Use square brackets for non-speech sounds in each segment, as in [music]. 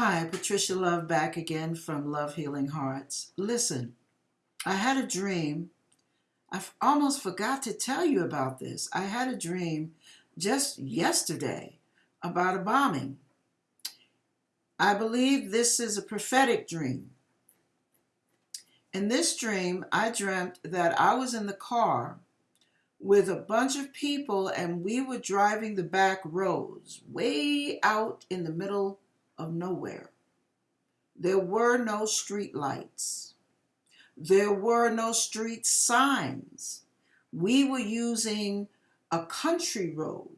Hi, Patricia Love back again from Love Healing Hearts. Listen, I had a dream. I almost forgot to tell you about this. I had a dream just yesterday about a bombing. I believe this is a prophetic dream. In this dream, I dreamt that I was in the car with a bunch of people and we were driving the back roads way out in the middle of nowhere. There were no street lights. There were no street signs. We were using a country road.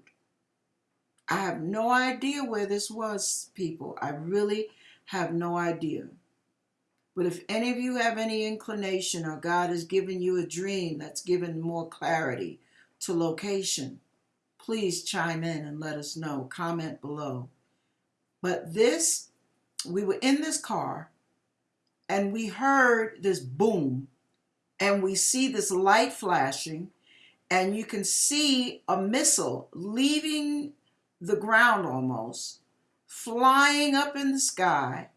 I have no idea where this was, people. I really have no idea. But if any of you have any inclination or God has given you a dream that's given more clarity to location, please chime in and let us know. Comment below. But this, we were in this car and we heard this boom and we see this light flashing and you can see a missile leaving the ground almost, flying up in the sky.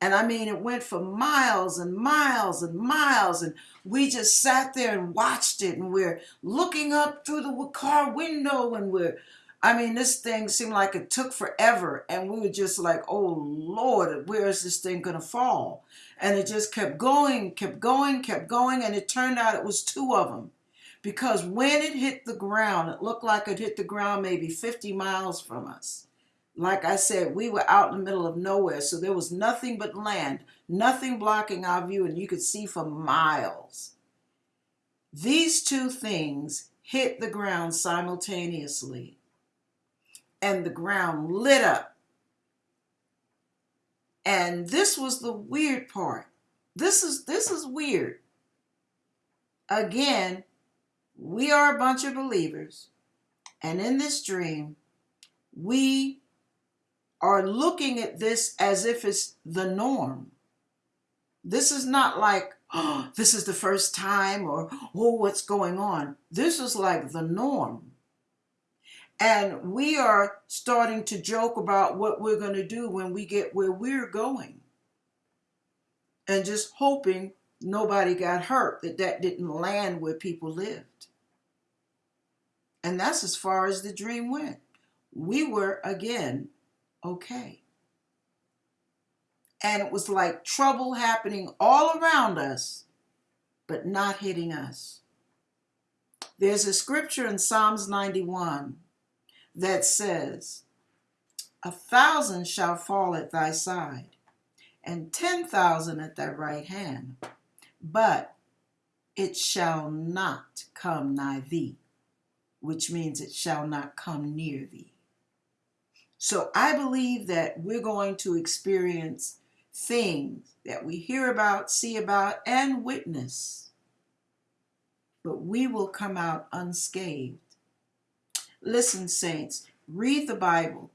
And I mean, it went for miles and miles and miles. And we just sat there and watched it. And we're looking up through the car window and we're I mean, this thing seemed like it took forever, and we were just like, oh Lord, where is this thing going to fall? And it just kept going, kept going, kept going, and it turned out it was two of them. Because when it hit the ground, it looked like it hit the ground maybe 50 miles from us. Like I said, we were out in the middle of nowhere, so there was nothing but land, nothing blocking our view, and you could see for miles. These two things hit the ground simultaneously and the ground lit up. And this was the weird part. This is this is weird. Again, we are a bunch of believers, and in this dream, we are looking at this as if it's the norm. This is not like, oh, [gasps] this is the first time or, oh, what's going on. This is like the norm. And we are starting to joke about what we're going to do when we get where we're going. And just hoping nobody got hurt, that that didn't land where people lived. And that's as far as the dream went. We were, again, okay. And it was like trouble happening all around us, but not hitting us. There's a scripture in Psalms 91 that says, A thousand shall fall at thy side, and ten thousand at thy right hand, but it shall not come nigh thee, which means it shall not come near thee. So I believe that we're going to experience things that we hear about, see about, and witness, but we will come out unscathed Listen, saints, read the Bible.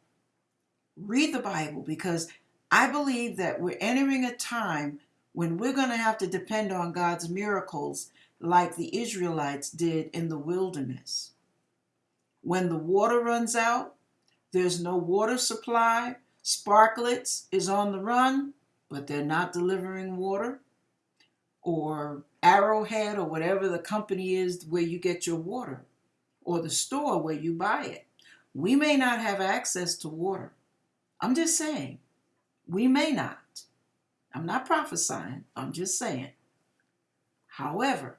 Read the Bible because I believe that we're entering a time when we're going to have to depend on God's miracles like the Israelites did in the wilderness. When the water runs out, there's no water supply, Sparklets is on the run, but they're not delivering water. Or Arrowhead, or whatever the company is where you get your water or the store where you buy it. We may not have access to water. I'm just saying, we may not. I'm not prophesying, I'm just saying. However,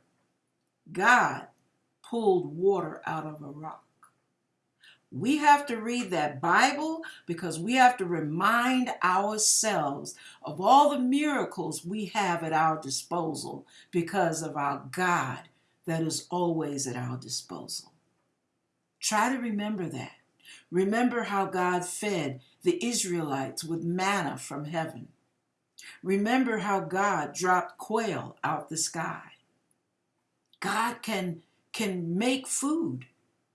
God pulled water out of a rock. We have to read that Bible because we have to remind ourselves of all the miracles we have at our disposal because of our God that is always at our disposal. Try to remember that. Remember how God fed the Israelites with manna from heaven. Remember how God dropped quail out the sky. God can, can make food.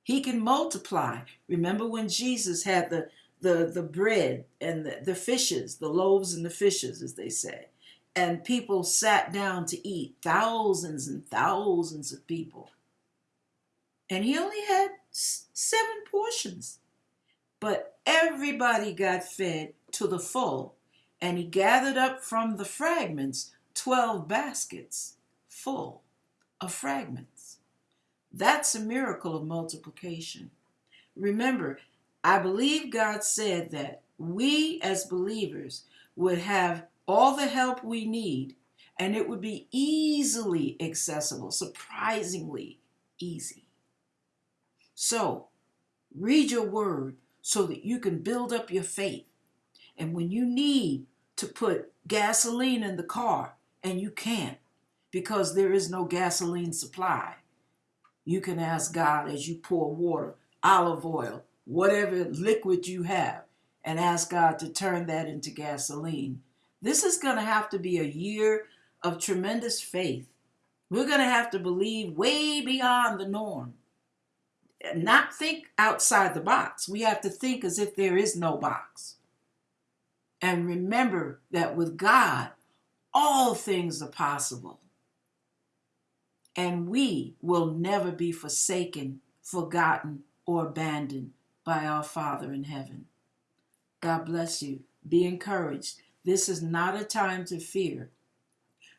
He can multiply. Remember when Jesus had the, the, the bread and the, the fishes, the loaves and the fishes, as they say, and people sat down to eat, thousands and thousands of people. And he only had seven portions. But everybody got fed to the full. And he gathered up from the fragments 12 baskets full of fragments. That's a miracle of multiplication. Remember, I believe God said that we as believers would have all the help we need and it would be easily accessible, surprisingly easy. So, read your word so that you can build up your faith. And when you need to put gasoline in the car and you can't because there is no gasoline supply, you can ask God as you pour water, olive oil, whatever liquid you have, and ask God to turn that into gasoline. This is going to have to be a year of tremendous faith. We're going to have to believe way beyond the norm. Not think outside the box. We have to think as if there is no box. And remember that with God, all things are possible. And we will never be forsaken, forgotten, or abandoned by our Father in heaven. God bless you. Be encouraged. This is not a time to fear.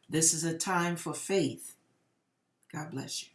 This is a time for faith. God bless you.